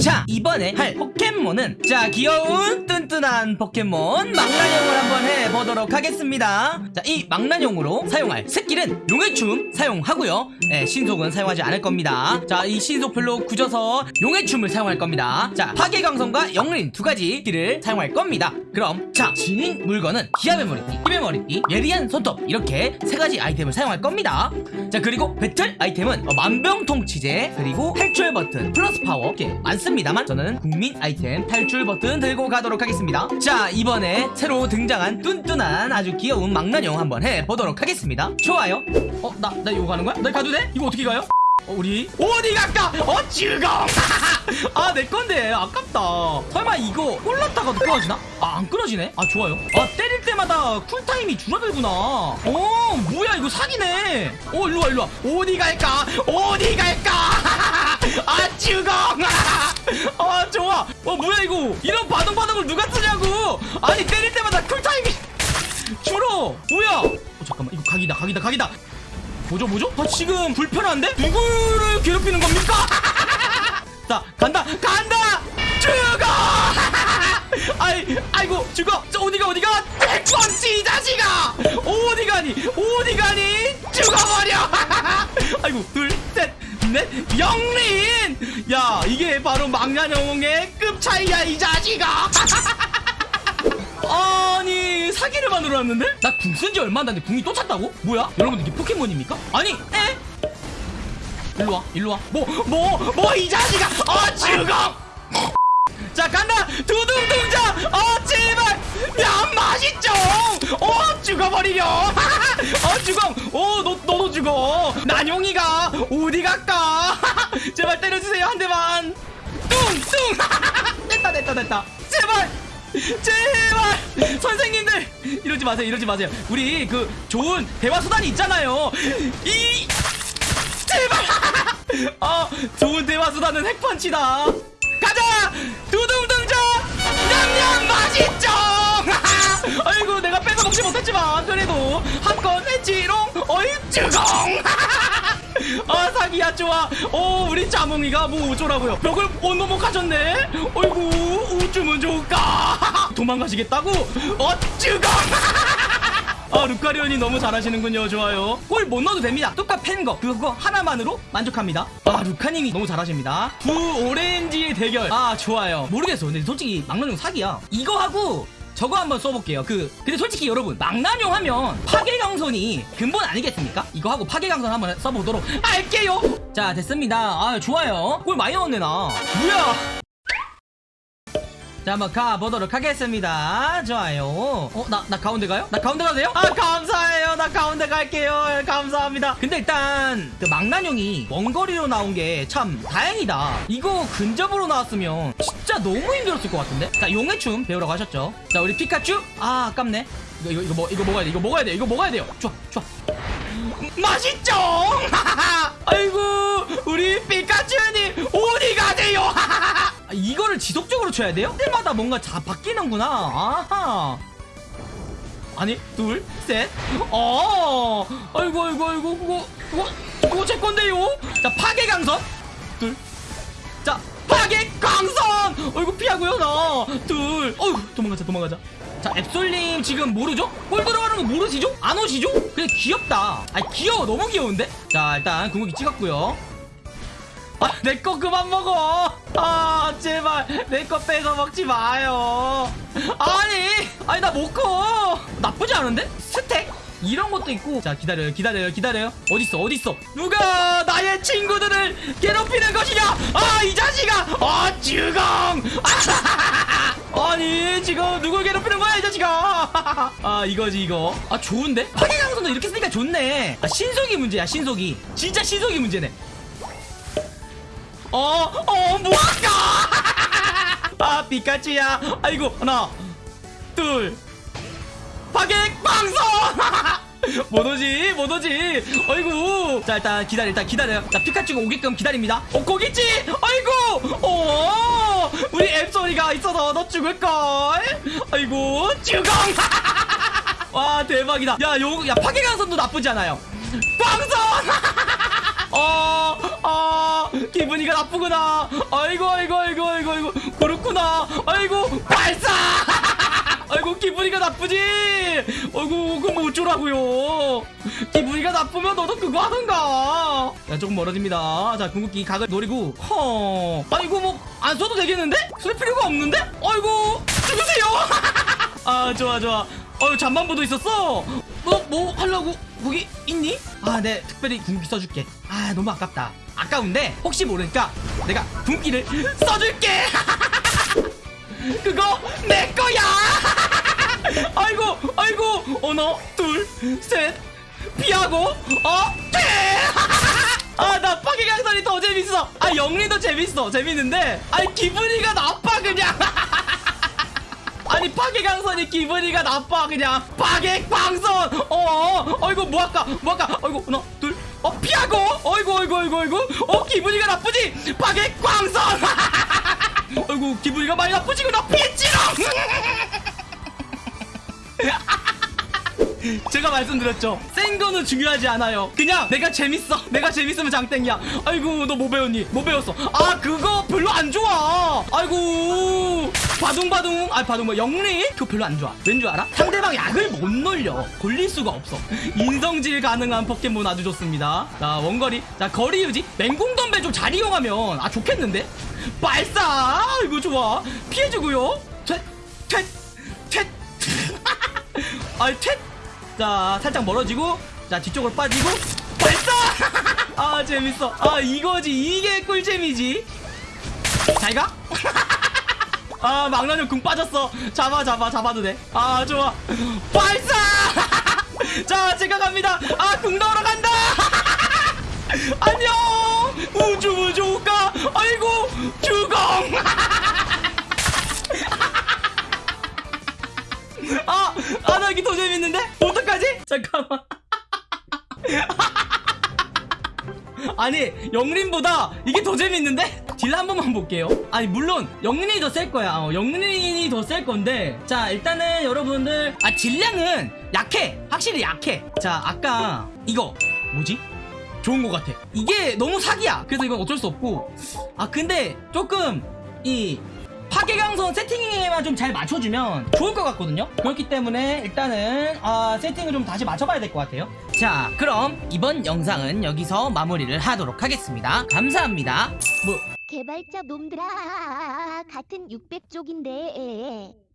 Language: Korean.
자 이번에 할 포켓몬은 자 귀여운 뚠뚠한 포켓몬 망나뇽을 한번 해보도록 하겠습니다. 자 이 망나뇽으로 사용할 스킬은 용의 춤 사용하고요. 네, 신속은 사용하지 않을 겁니다. 자 이 신속별로 굳어서 용의 춤을 사용할 겁니다. 자 파괴광선과 역린 두 가지 스킬을 사용할 겁니다. 그럼 자 지닌 물건은 기합의 머리띠 힘의 머리띠 예리한 손톱 이렇게 세 가지 아이템을 사용할 겁니다. 자 그리고 배틀 아이템은 어, 만병통치제 그리고 탈출 버튼 plus power 이렇게 많습니다 만 저는 국민 아이템 탈출 버튼 들고 가도록 하겠습니다. 자 이번에 새로 등장한 뚠뚠한 아주 귀여운 망나뇽 한번 해보도록 하겠습니다. 좋아요. 어 나 나 이거 가는 거야? 나 가도 돼? 이거 어떻게 가요? 어, 우리 어디 갈까? 어 죽어 아내 건데. 아깝다. 설마 이거 올랐다가도 끊어지나? 아 안 끊어지네? 아 좋아요. 아 때릴 때마다 쿨타임이 줄어들구나. 어 뭐야 이거 사기네. 어 일로와 일로와. 어디 갈까? 어디 갈까? 아 죽어 아 좋아. 어 뭐야 이거? 이런 바둥바둥을 누가 쓰냐고? 아니 때릴 때마다 쿨타임이 줄어. 뭐야? 어, 잠깐만. 이거 각이다 각이다 각이다. 뭐죠 뭐죠? 아 지금 불편한데? 누구를 괴롭히는 겁니까? 자 간다 간다! 죽어! 아이 아이고 죽어! 저 어디가 어디가? 이 자식아 어디 가니? 어디 가니? 죽어버려! 아이고 둘 셋넷 영린 야 이게 바로 망나뇽의 급 차이야 이 자식아! 아니 사기를 만들어 놨는데? 나 궁 쓴 지 얼마 안 됐는데 궁이 또 찼다고? 뭐야? 여러분 이게 포켓몬입니까? 아니 에? 일로와 일로와. 뭐 뭐 뭐 이 자식아! 어 죽어 자 간다! 두둥둥자! 어 제발! 야 맛있죠? 어 죽어버리려! 어 죽어 어너 너도 죽어. 난용이가 어디 갈까? 제발 때려주세요 한 대만. 뚱 뚱. 됐다 됐다 됐다. 제발 제발. 선생님들 이러지 마세요 이러지 마세요. 우리 그 좋은 대화 수단이 있잖아요. 이 제발. 어 좋은 대화 수단은 핵펀치다. 가자! 두둥둥자 냠냠 맛있죠 먹지 못했지만 그래도 한 건 했지롱 어이 쭈공 아 사기야 좋아. 오 우리 자몽이가 뭐 어쩌라고요. 벽을 원노목 하셨네. 어이구 우쭈면 좋을까? 도망가시겠다고? 어쭈공 아 루카리온이 너무 잘하시는군요 좋아요. 골 못 넣어도 됩니다. 뚜까 팬거. 그거 하나만으로 만족합니다. 아 루카님이 너무 잘하십니다. 두 오렌지의 대결. 아 좋아요. 모르겠어. 근데 솔직히 막나뇽 사기야. 이거 하고 저거 한번 써볼게요. 그 근데 솔직히 여러분 망나뇽 하면 파괴강선이 근본 아니겠습니까? 이거 하고 파괴강선 한번 써보도록 할게요. 자 됐습니다. 아 좋아요. 골 많이 넣었네 나. 뭐야 자 한번 가보도록 하겠습니다. 좋아요. 어? 나, 나 가운데 가요? 나 가운데 가도 돼요? 아 감사해요. 나 가운데 갈게요. 감사합니다. 근데 일단 그 망나뇽이 원거리로 나온 게 참 다행이다. 이거 근접으로 나왔으면 진짜 너무 힘들었을 것 같은데? 자 용의 춤 배우러 가셨죠? 자 우리 피카츄? 아 아깝네. 이거 이거 이거, 뭐, 이거 먹어야 돼. 이거 먹어야 돼. 이거 먹어야 돼요. 좋아 좋아. 맛있죠? 아이고 우리 피카츄님 이거를 지속적으로 쳐야 돼요? 때마다 뭔가 자 바뀌는구나. 아하. 아니 둘셋 어. 아이고 아이고 아이고 그거 그거 그거 제 건데요? 자 파괴 강선 둘자 파괴 강선 어이구 피하고요 나둘. 어이구 도망가자 도망가자. 자 앱솔님 지금 모르죠? 골 들어가는 거 모르시죠? 안 오시죠? 그냥 귀엽다. 아니 귀여워. 너무 귀여운데? 자 일단 궁극기 찍었고요. 아, 내 거 그만 먹어. 아, 제발 내거 뺏어 먹지 마요. 아니, 아니 나 못 커. 나쁘지 않은데? 스택? 이런 것도 있고. 자, 기다려요, 기다려요, 기다려요. 어딨어, 어딨어? 누가 나의 친구들을 괴롭히는 것이냐? 아, 이 자식아! 아, 주공! 아니, 지금 누굴 괴롭히는 거야, 이 자식아? 아, 이거지, 이거. 아, 좋은데? 파괴강선도 이렇게 쓰니까 좋네. 아, 신속이 문제야, 신속이. 진짜 신속이 문제네. 어, 어, 뭐할까? 아, 피카츄야. 아이고, 하나, 둘, 파괴 방송! 못 오지, 못 오지. 아이고. 자, 일단 기다려, 일단 기다려요. 자, 피카츄가 오게끔 기다립니다. 어, 거기 있지? 아이고, 어, 우리 앱소리가 있어서 너 죽을걸? 아이고, 죽엉! 와, 대박이다. 야, 요, 야, 파괴강선도 나쁘지 않아요. 방송! 어, 아 기분이가 나쁘구나. 아이고 아이고 아이고 아이고 아이고. 그렇구나. 아이고 발사! 아이고 기분이가 나쁘지? 아이고 뭐 어쩌라고요? 기분이가 나쁘면 너도 그거 하던가? 야 조금 멀어집니다. 자 궁극기 각을 노리고 허. 아이고 뭐 안 써도 되겠는데? 쓸 필요가 없는데? 아이고 죽으세요! 아 좋아 좋아. 어유 잠만보도 있었어? 너 뭐 하려고 거기 있니? 아 네. 특별히 궁극기 써줄게. 아 너무 아깝다. 아까운데 혹시 모르니까 내가 궁극기를 써줄게. 그거 내 거야. 아이고 아이고. 하나 둘셋. 피하고 어아나 파괴강선이 더 재밌어. 아 영리도 재밌어. 재밌는데. 아니 기분이가 나빠 그냥 아니 파괴 강선이 기분이가 나빠 그냥. 파괴광선! 어, 어 어이구 뭐 할까? 뭐 할까? 어이구 하나 둘어 피하고! 어이구 어이구 어이구 어이구. 어 기분이가 나쁘지? 파괴 광선! 어이구 기분이가 많이 나쁘지구나. 피했지롱! 제가 말씀드렸죠. 센 거는 중요하지 않아요. 그냥 내가 재밌어. 내가 재밌으면 장땡이야. 아이고 너 뭐 배웠니? 뭐 배웠어? 아 그거 별로 안 좋아. 아이고 바둥바둥. 아 바둥 뭐 영리? 그거 별로 안 좋아. 왠 줄 알아? 상대방 약을 못 놀려. 골릴 수가 없어. 인성질 가능한 포켓몬 아주 좋습니다. 자 원거리. 자 거리 유지. 맹공덤벨 좀잘 이용하면 아 좋겠는데? 발사! 이거 좋아. 피해주고요. 아이 텟자 살짝 멀어지고 자 뒤쪽으로 빠지고 발사! 아 재밌어. 아 이거지. 이게 꿀잼이지. 잘가 아 망나뇽 궁 빠졌어. 잡아 잡아 잡아도 돼아 좋아. 발사! 자 제가 갑니다. 아궁 넣으러 간다! 안녕! 우주 우주가! 아이고 주공! 아, 아, 나 여기 더 재밌는데? 어떡하지? 잠깐만. 아니, 영린보다 이게 더 재밌는데? 딜 한 번만 볼게요. 아니, 물론, 영린이 더 셀 거야. 어, 영린이 더 셀 건데. 자, 일단은 여러분들, 아, 질량은 약해. 확실히 약해. 자, 아까, 이거, 뭐지? 좋은 것 같아. 이게 너무 사기야. 그래서 이건 어쩔 수 없고. 아, 근데 조금, 이, 파괴강선 세팅에만 좀 잘 맞춰주면 좋을 것 같거든요 그렇기 때문에 일단은 아, 세팅을 좀 다시 맞춰봐야 될 것 같아요 자 그럼 이번 영상은 여기서 마무리를 하도록 하겠습니다 감사합니다 뭐 개발자 놈들아. 같은 600쪽인데